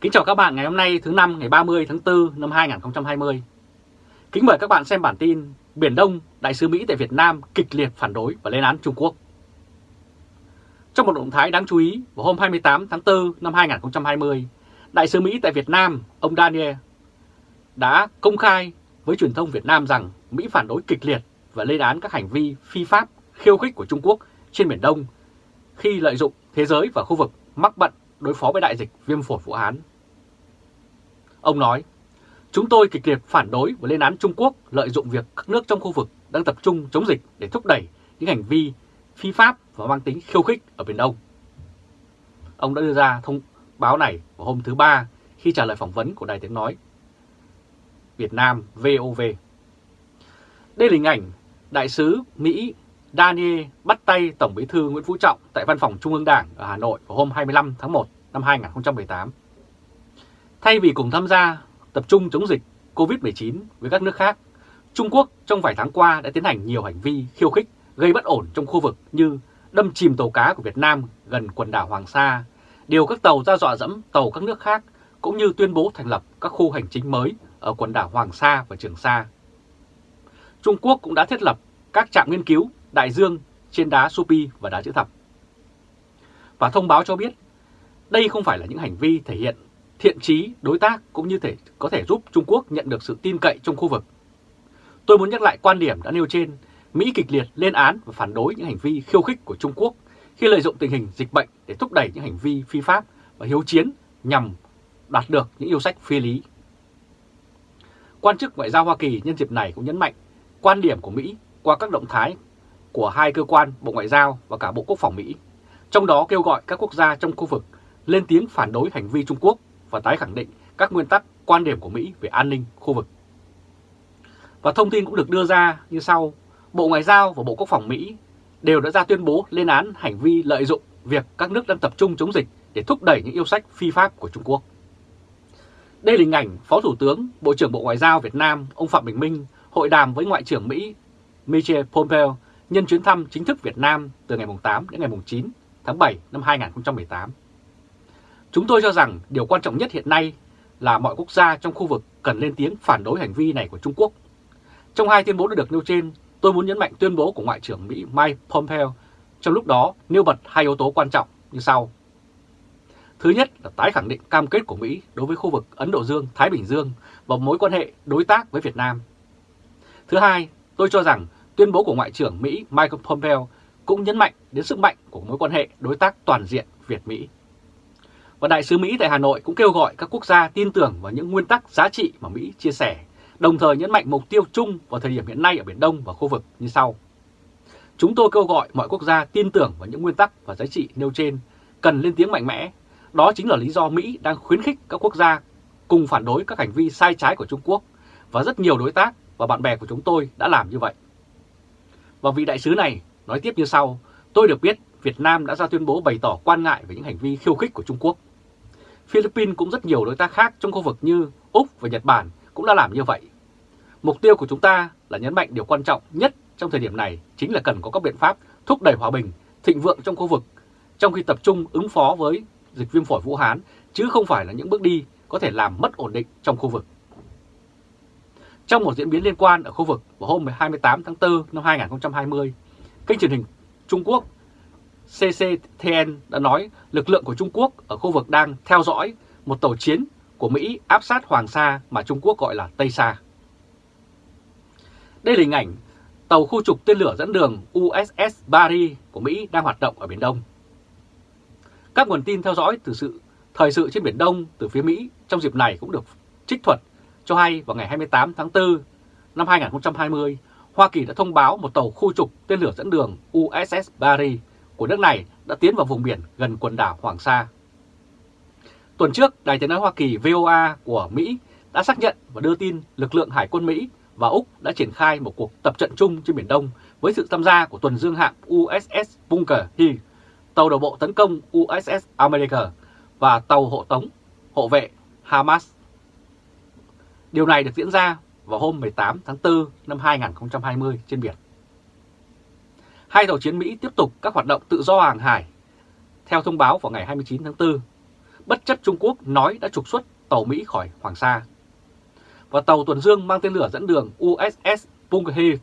Kính chào các bạn ngày hôm nay thứ năm ngày 30 tháng 4 năm 2020. Kính mời các bạn xem bản tin Biển Đông, Đại sứ Mỹ tại Việt Nam kịch liệt phản đối và lên án Trung Quốc. Trong một động thái đáng chú ý, vào hôm 28 tháng 4 năm 2020, Đại sứ Mỹ tại Việt Nam, ông Daniel, đã công khai với truyền thông Việt Nam rằng Mỹ phản đối kịch liệt và lên án các hành vi phi pháp, khiêu khích của Trung Quốc trên Biển Đông khi lợi dụng thế giới và khu vực mắc bận đối phó với đại dịch viêm phổi Vũ Hán. Ông nói, chúng tôi kịch liệt phản đối và lên án Trung Quốc lợi dụng việc các nước trong khu vực đang tập trung chống dịch để thúc đẩy những hành vi phi pháp và mang tính khiêu khích ở Biển Đông. Ông đã đưa ra thông báo này vào hôm thứ Ba khi trả lời phỏng vấn của Đài Tiếng Nói Việt Nam VOV. Đây là hình ảnh Đại sứ Mỹ Daniel bắt tay Tổng bí thư Nguyễn Phú Trọng tại Văn phòng Trung ương Đảng ở Hà Nội vào hôm 25 tháng 1 năm 2018. Thay vì cùng tham gia tập trung chống dịch COVID-19 với các nước khác, Trung Quốc trong vài tháng qua đã tiến hành nhiều hành vi khiêu khích gây bất ổn trong khu vực như đâm chìm tàu cá của Việt Nam gần quần đảo Hoàng Sa, điều các tàu ra dọa dẫm tàu các nước khác, cũng như tuyên bố thành lập các khu hành chính mới ở quần đảo Hoàng Sa và Trường Sa. Trung Quốc cũng đã thiết lập các trạm nghiên cứu đại dương trên đá Supi và đá chữ thập. Và thông báo cho biết đây không phải là những hành vi thể hiện thiện trí đối tác cũng như thể có thể giúp Trung Quốc nhận được sự tin cậy trong khu vực. Tôi muốn nhắc lại quan điểm đã nêu trên, Mỹ kịch liệt lên án và phản đối những hành vi khiêu khích của Trung Quốc khi lợi dụng tình hình dịch bệnh để thúc đẩy những hành vi phi pháp và hiếu chiến nhằm đạt được những yêu sách phi lý. Quan chức ngoại giao Hoa Kỳ nhân dịp này cũng nhấn mạnh quan điểm của Mỹ qua các động thái của hai cơ quan Bộ Ngoại giao và cả Bộ Quốc phòng Mỹ, trong đó kêu gọi các quốc gia trong khu vực lên tiếng phản đối hành vi Trung Quốc và tái khẳng định các nguyên tắc quan điểm của Mỹ về an ninh khu vực. Và thông tin cũng được đưa ra như sau, Bộ Ngoại giao và Bộ Quốc phòng Mỹ đều đã ra tuyên bố lên án hành vi lợi dụng việc các nước đang tập trung chống dịch để thúc đẩy những yêu sách phi pháp của Trung Quốc. Đây là hình ảnh Phó Thủ tướng, Bộ trưởng Bộ Ngoại giao Việt Nam ông Phạm Bình Minh hội đàm với Ngoại trưởng Mỹ Michel Pompeo nhân chuyến thăm chính thức Việt Nam từ ngày 8 đến ngày 9 tháng 7 năm 2018. Chúng tôi cho rằng điều quan trọng nhất hiện nay là mọi quốc gia trong khu vực cần lên tiếng phản đối hành vi này của Trung Quốc. Trong hai tuyên bố đã được nêu trên, tôi muốn nhấn mạnh tuyên bố của Ngoại trưởng Mỹ Mike Pompeo trong lúc đó nêu bật hai yếu tố quan trọng như sau. Thứ nhất là tái khẳng định cam kết của Mỹ đối với khu vực Ấn Độ Dương-Thái Bình Dương và mối quan hệ đối tác với Việt Nam. Thứ hai, tôi cho rằng tuyên bố của Ngoại trưởng Mỹ Michael Pompeo cũng nhấn mạnh đến sức mạnh của mối quan hệ đối tác toàn diện Việt-Mỹ. Và Đại sứ Mỹ tại Hà Nội cũng kêu gọi các quốc gia tin tưởng vào những nguyên tắc giá trị mà Mỹ chia sẻ, đồng thời nhấn mạnh mục tiêu chung vào thời điểm hiện nay ở Biển Đông và khu vực như sau. Chúng tôi kêu gọi mọi quốc gia tin tưởng vào những nguyên tắc và giá trị nêu trên, cần lên tiếng mạnh mẽ. Đó chính là lý do Mỹ đang khuyến khích các quốc gia cùng phản đối các hành vi sai trái của Trung Quốc và rất nhiều đối tác và bạn bè của chúng tôi đã làm như vậy. Và vị đại sứ này nói tiếp như sau, tôi được biết Việt Nam đã ra tuyên bố bày tỏ quan ngại về những hành vi khiêu khích của Trung Quốc. Philippines cũng rất nhiều đối tác khác trong khu vực như Úc và Nhật Bản cũng đã làm như vậy. Mục tiêu của chúng ta là nhấn mạnh điều quan trọng nhất trong thời điểm này chính là cần có các biện pháp thúc đẩy hòa bình, thịnh vượng trong khu vực, trong khi tập trung ứng phó với dịch viêm phổi Vũ Hán, chứ không phải là những bước đi có thể làm mất ổn định trong khu vực. Trong một diễn biến liên quan ở khu vực vào hôm 28 tháng 4 năm 2020, kênh truyền hình Trung Quốc CCTN đã nói lực lượng của Trung Quốc ở khu vực đang theo dõi một tàu chiến của Mỹ áp sát Hoàng Sa mà Trung Quốc gọi là Tây Sa. Đây là hình ảnh tàu khu trục tên lửa dẫn đường USS Barry của Mỹ đang hoạt động ở Biển Đông. Các nguồn tin theo dõi từ sự thời sự trên Biển Đông từ phía Mỹ trong dịp này cũng được trích thuật cho hay vào ngày 28 tháng 4 năm 2020, Hoa Kỳ đã thông báo một tàu khu trục tên lửa dẫn đường USS Barry của nước này đã tiến vào vùng biển gần quần đảo Hoàng Sa. Tuần trước, Đài tiếng nói Hoa Kỳ VOA của Mỹ đã xác nhận và đưa tin lực lượng Hải quân Mỹ và Úc đã triển khai một cuộc tập trận chung trên Biển Đông với sự tham gia của tuần dương hạm USS Bunker Hill, tàu đầu bộ tấn công USS America và tàu hộ tống hộ vệ Hamas. Điều này được diễn ra vào hôm 18 tháng 4 năm 2020 trên biển. Hai tàu chiến Mỹ tiếp tục các hoạt động tự do hàng hải. Theo thông báo vào ngày 29 tháng 4, bất chấp Trung Quốc nói đã trục xuất tàu Mỹ khỏi Hoàng Sa. Và tàu tuần dương mang tên lửa dẫn đường USS Punghi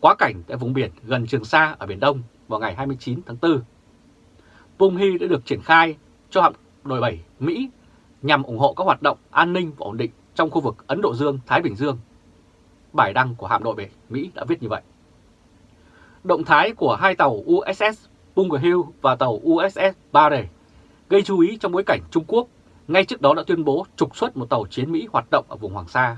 quá cảnh tại vùng biển gần Trường Sa ở Biển Đông vào ngày 29 tháng 4. Punghi đã được triển khai cho hạm đội 7 Mỹ nhằm ủng hộ các hoạt động an ninh và ổn định trong khu vực Ấn Độ Dương-Thái Bình Dương. Bài đăng của hạm đội 7 Mỹ đã viết như vậy. Động thái của hai tàu USS Bunker Hill và tàu USS Barre gây chú ý trong bối cảnh Trung Quốc ngay trước đó đã tuyên bố trục xuất một tàu chiến Mỹ hoạt động ở vùng Hoàng Sa.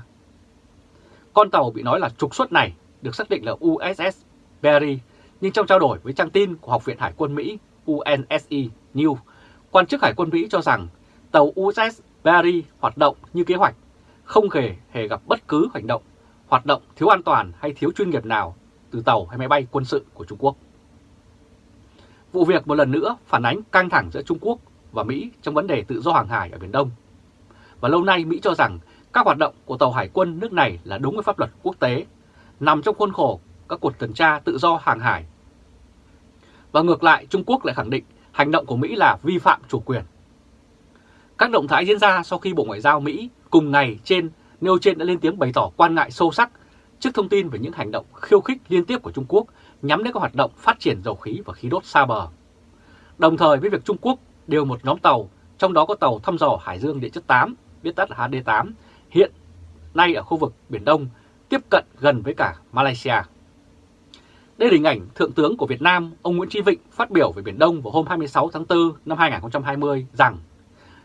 Con tàu bị nói là trục xuất này được xác định là USS Berry, nhưng trong trao đổi với trang tin của Học viện Hải quân Mỹ UNSE News, quan chức Hải quân Mỹ cho rằng tàu USS Berry hoạt động như kế hoạch, không hề hề gặp bất cứ hành động, hoạt động thiếu an toàn hay thiếu chuyên nghiệp nào từ tàu hay máy bay quân sự của Trung Quốc. Vụ việc một lần nữa phản ánh căng thẳng giữa Trung Quốc và Mỹ trong vấn đề tự do hàng hải ở Biển Đông. Và lâu nay Mỹ cho rằng các hoạt động của tàu hải quân nước này là đúng với pháp luật quốc tế, nằm trong khuôn khổ các cuộc tuần tra tự do hàng hải. Và ngược lại, Trung Quốc lại khẳng định hành động của Mỹ là vi phạm chủ quyền. Các động thái diễn ra sau khi Bộ Ngoại giao Mỹ cùng ngày trên nêu trên đã lên tiếng bày tỏ quan ngại sâu sắc trước thông tin về những hành động khiêu khích liên tiếp của Trung Quốc nhắm đến các hoạt động phát triển dầu khí và khí đốt xa bờ. Đồng thời với việc Trung Quốc điều một nhóm tàu, trong đó có tàu thăm dò Hải Dương Địa chất 8, viết tắt là HD8, hiện nay ở khu vực Biển Đông, tiếp cận gần với cả Malaysia. Đây là hình ảnh Thượng tướng của Việt Nam, ông Nguyễn Tri Vịnh phát biểu về Biển Đông vào hôm 26 tháng 4 năm 2020 rằng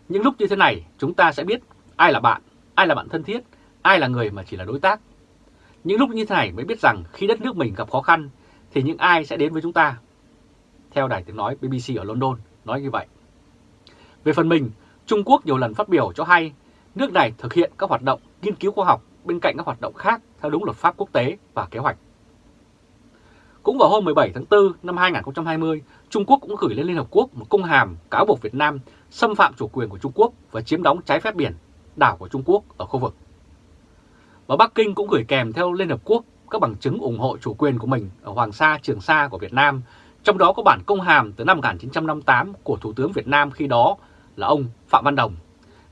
những lúc như thế này chúng ta sẽ biết ai là bạn, ai là bạn thân thiết, ai là người mà chỉ là đối tác. Những lúc như thế này mới biết rằng khi đất nước mình gặp khó khăn thì những ai sẽ đến với chúng ta. Theo đài tiếng nói BBC ở London nói như vậy. Về phần mình, Trung Quốc nhiều lần phát biểu cho hay nước này thực hiện các hoạt động nghiên cứu khoa học bên cạnh các hoạt động khác theo đúng luật pháp quốc tế và kế hoạch. Cũng vào hôm 17 tháng 4 năm 2020, Trung Quốc cũng gửi lên Liên Hợp Quốc một công hàm cáo buộc Việt Nam xâm phạm chủ quyền của Trung Quốc và chiếm đóng trái phép biển, đảo của Trung Quốc ở khu vực. Và Bắc Kinh cũng gửi kèm theo Liên Hợp Quốc các bằng chứng ủng hộ chủ quyền của mình ở Hoàng Sa, Trường Sa của Việt Nam, trong đó có bản công hàm từ năm 1958 của Thủ tướng Việt Nam khi đó là ông Phạm Văn Đồng,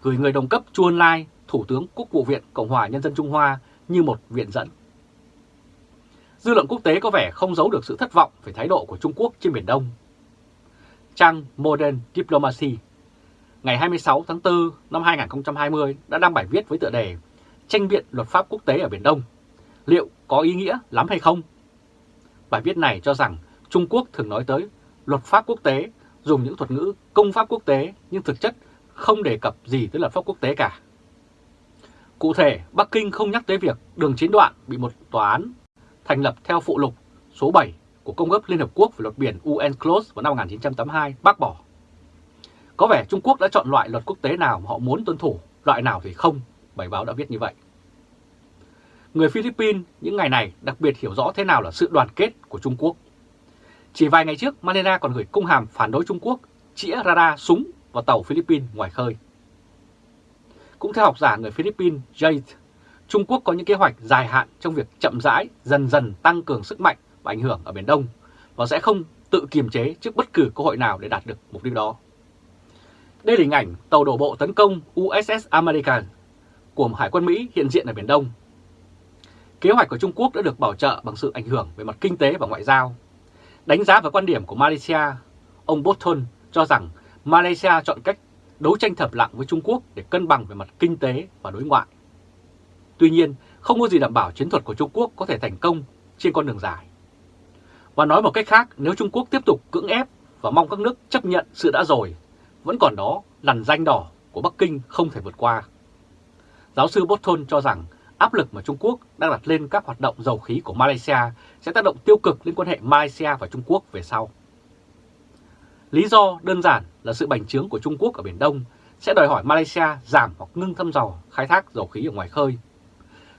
gửi người đồng cấp Chu Ân Lai, Thủ tướng Quốc vụ viện Cộng hòa Nhân dân Trung Hoa như một viện dẫn. Dư luận quốc tế có vẻ không giấu được sự thất vọng về thái độ của Trung Quốc trên Biển Đông. Trang Modern Diplomacy ngày 26 tháng 4 năm 2020 đã đăng bài viết với tựa đề Tranh biện luật pháp quốc tế ở Biển Đông. Liệu có ý nghĩa lắm hay không? Bài viết này cho rằng Trung Quốc thường nói tới luật pháp quốc tế, dùng những thuật ngữ công pháp quốc tế nhưng thực chất không đề cập gì tới luật pháp quốc tế cả. Cụ thể, Bắc Kinh không nhắc tới việc đường chiến đoạn bị một tòa án thành lập theo phụ lục số 7 của Công ước Liên Hợp Quốc về luật biển UNCLOS vào năm 1982 bác bỏ. Có vẻ Trung Quốc đã chọn loại luật quốc tế nào mà họ muốn tuân thủ, loại nào thì không, bài báo đã viết như vậy. Người Philippines những ngày này đặc biệt hiểu rõ thế nào là sự đoàn kết của Trung Quốc. Chỉ vài ngày trước, Manila còn gửi công hàm phản đối Trung Quốc chĩa radar súng vào tàu Philippines ngoài khơi. Cũng theo học giả người Philippines Jade, Trung Quốc có những kế hoạch dài hạn trong việc chậm rãi, dần dần tăng cường sức mạnh và ảnh hưởng ở Biển Đông và sẽ không tự kiềm chế trước bất cứ cơ hội nào để đạt được mục đích đó. Đây là hình ảnh tàu đổ bộ tấn công USS American của Hải quân Mỹ hiện diện ở Biển Đông. Kế hoạch của Trung Quốc đã được bảo trợ bằng sự ảnh hưởng về mặt kinh tế và ngoại giao. Đánh giá về quan điểm của Malaysia, ông Bolton cho rằng Malaysia chọn cách đấu tranh thầm lặng với Trung Quốc để cân bằng về mặt kinh tế và đối ngoại. Tuy nhiên, không có gì đảm bảo chiến thuật của Trung Quốc có thể thành công trên con đường dài. Và nói một cách khác, nếu Trung Quốc tiếp tục cưỡng ép và mong các nước chấp nhận sự đã rồi, vẫn còn đó lằn danh đỏ của Bắc Kinh không thể vượt qua. Giáo sư Bolton cho rằng áp lực mà Trung Quốc đang đặt lên các hoạt động dầu khí của Malaysia sẽ tác động tiêu cực lên quan hệ Malaysia và Trung Quốc về sau. Lý do đơn giản là sự bành trướng của Trung Quốc ở Biển Đông sẽ đòi hỏi Malaysia giảm hoặc ngưng thăm dò khai thác dầu khí ở ngoài khơi.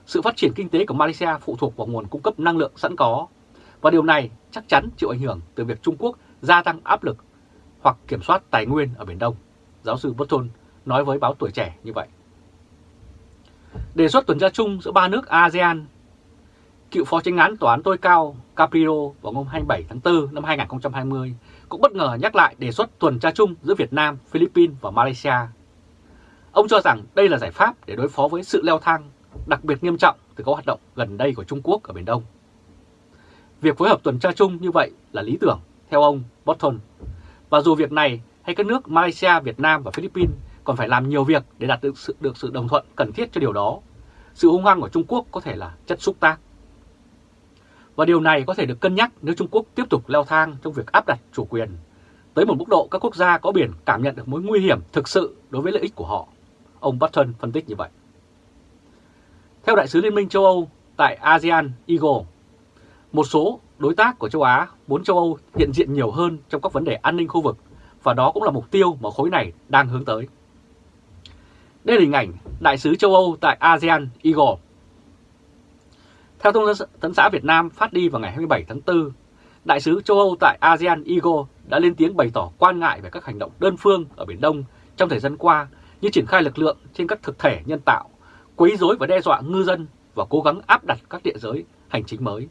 Sự phát triển kinh tế của Malaysia phụ thuộc vào nguồn cung cấp năng lượng sẵn có, và điều này chắc chắn chịu ảnh hưởng từ việc Trung Quốc gia tăng áp lực hoặc kiểm soát tài nguyên ở Biển Đông. Giáo sư Burton nói với báo Tuổi Trẻ như vậy. Đề xuất tuần tra chung giữa ba nước ASEAN, cựu phó tranh án tòa án tối cao Caprio vào ngày 27 tháng 4 năm 2020 cũng bất ngờ nhắc lại đề xuất tuần tra chung giữa Việt Nam, Philippines và Malaysia Ông cho rằng đây là giải pháp để đối phó với sự leo thang đặc biệt nghiêm trọng từ các hoạt động gần đây của Trung Quốc ở Biển Đông. Việc phối hợp tuần tra chung như vậy là lý tưởng, theo ông Botton. Và dù việc này hay các nước Malaysia, Việt Nam và Philippines còn phải làm nhiều việc để đạt được sự, được sự đồng thuận cần thiết cho điều đó, sự hung hăng của Trung Quốc có thể là chất xúc tác. Và điều này có thể được cân nhắc nếu Trung Quốc tiếp tục leo thang trong việc áp đặt chủ quyền tới một mức độ các quốc gia có biển cảm nhận được mối nguy hiểm thực sự đối với lợi ích của họ. Ông Button phân tích như vậy. Theo Đại sứ Liên minh châu Âu tại ASEAN Eagle, một số đối tác của châu Á muốn châu Âu hiện diện nhiều hơn trong các vấn đề an ninh khu vực và đó cũng là mục tiêu mà khối này đang hướng tới. Đây là hình ảnh Đại sứ châu Âu tại ASEAN Igor. Theo thông tấn xã Việt Nam phát đi vào ngày 27 tháng 4, Đại sứ châu Âu tại ASEAN Igor đã lên tiếng bày tỏ quan ngại về các hành động đơn phương ở Biển Đông trong thời gian qua như triển khai lực lượng trên các thực thể nhân tạo, quấy rối và đe dọa ngư dân và cố gắng áp đặt các địa giới hành chính mới,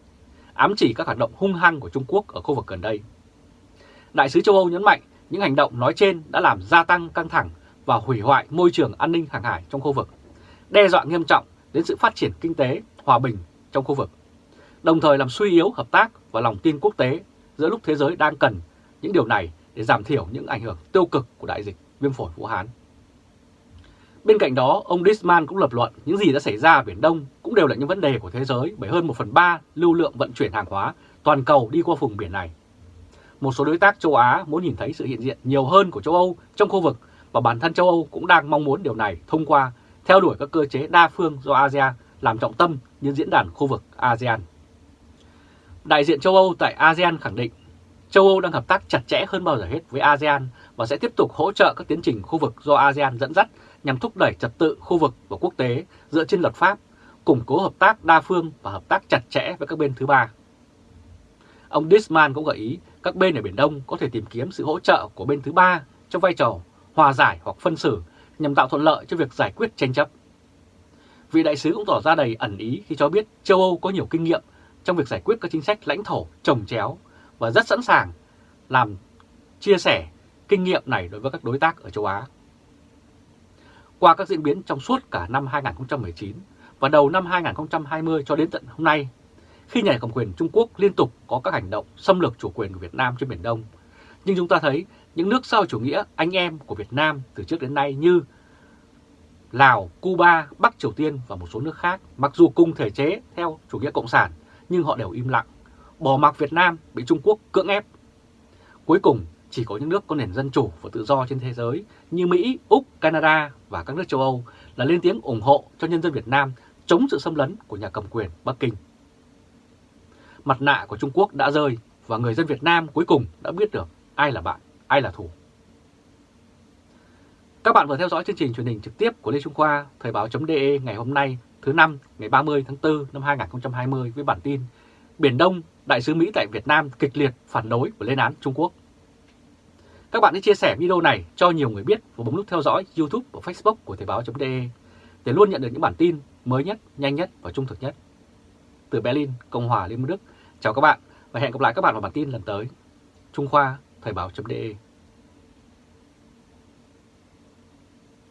ám chỉ các hoạt động hung hăng của Trung Quốc ở khu vực gần đây. Đại sứ châu Âu nhấn mạnh những hành động nói trên đã làm gia tăng căng thẳng và hủy hoại môi trường an ninh hàng hải trong khu vực, đe dọa nghiêm trọng đến sự phát triển kinh tế, hòa bình trong khu vực, đồng thời làm suy yếu hợp tác và lòng tin quốc tế giữa lúc thế giới đang cần những điều này để giảm thiểu những ảnh hưởng tiêu cực của đại dịch viêm phổi Vũ Hán. Bên cạnh đó, ông Disman cũng lập luận những gì đã xảy ra ở Biển Đông cũng đều là những vấn đề của thế giới bởi hơn 1 phần 3 lưu lượng vận chuyển hàng hóa toàn cầu đi qua vùng biển này. Một số đối tác châu Á muốn nhìn thấy sự hiện diện nhiều hơn của châu Âu trong khu vực và bản thân châu Âu cũng đang mong muốn điều này thông qua theo đuổi các cơ chế đa phương do ASEAN làm trọng tâm như diễn đàn khu vực ASEAN. Đại diện châu Âu tại ASEAN khẳng định châu Âu đang hợp tác chặt chẽ hơn bao giờ hết với ASEAN và sẽ tiếp tục hỗ trợ các tiến trình khu vực do ASEAN dẫn dắt nhằm thúc đẩy trật tự khu vực và quốc tế dựa trên luật pháp, củng cố hợp tác đa phương và hợp tác chặt chẽ với các bên thứ ba. Ông Disman cũng gợi ý các bên ở Biển Đông có thể tìm kiếm sự hỗ trợ của bên thứ ba trong vai trò hòa giải hoặc phân xử nhằm tạo thuận lợi cho việc giải quyết tranh chấp. Vị đại sứ cũng tỏ ra đầy ẩn ý khi cho biết châu Âu có nhiều kinh nghiệm trong việc giải quyết các chính sách lãnh thổ trồng chéo và rất sẵn sàng làm chia sẻ kinh nghiệm này đối với các đối tác ở châu Á. Qua các diễn biến trong suốt cả năm 2019 và đầu năm 2020 cho đến tận hôm nay, khi nhà cầm quyền Trung Quốc liên tục có các hành động xâm lược chủ quyền của Việt Nam trên Biển Đông, nhưng chúng ta thấy những nước sau chủ nghĩa anh em của Việt Nam từ trước đến nay như Lào, Cuba, Bắc Triều Tiên và một số nước khác, mặc dù cùng thể chế theo chủ nghĩa cộng sản, nhưng họ đều im lặng, bỏ mặc Việt Nam bị Trung Quốc cưỡng ép. Cuối cùng, chỉ có những nước có nền dân chủ và tự do trên thế giới như Mỹ, Úc, Canada và các nước châu Âu là lên tiếng ủng hộ cho nhân dân Việt Nam chống sự xâm lấn của nhà cầm quyền Bắc Kinh. Mặt nạ của Trung Quốc đã rơi và người dân Việt Nam cuối cùng đã biết được ai là bạn, ai là thù. Các bạn vừa theo dõi chương trình truyền hình trực tiếp của Lê Trung Khoa, Thời báo.de ngày hôm nay thứ năm ngày 30 tháng 4 năm 2020 với bản tin Biển Đông, Đại sứ Mỹ tại Việt Nam kịch liệt phản đối và lên án Trung Quốc. Các bạn hãy chia sẻ video này cho nhiều người biết và bấm nút theo dõi YouTube và Facebook của Thời báo.de để luôn nhận được những bản tin mới nhất, nhanh nhất và trung thực nhất. Từ Berlin, Cộng hòa Liên bang Đức, chào các bạn và hẹn gặp lại các bạn vào bản tin lần tới. Trung Khoa, Thời báo.de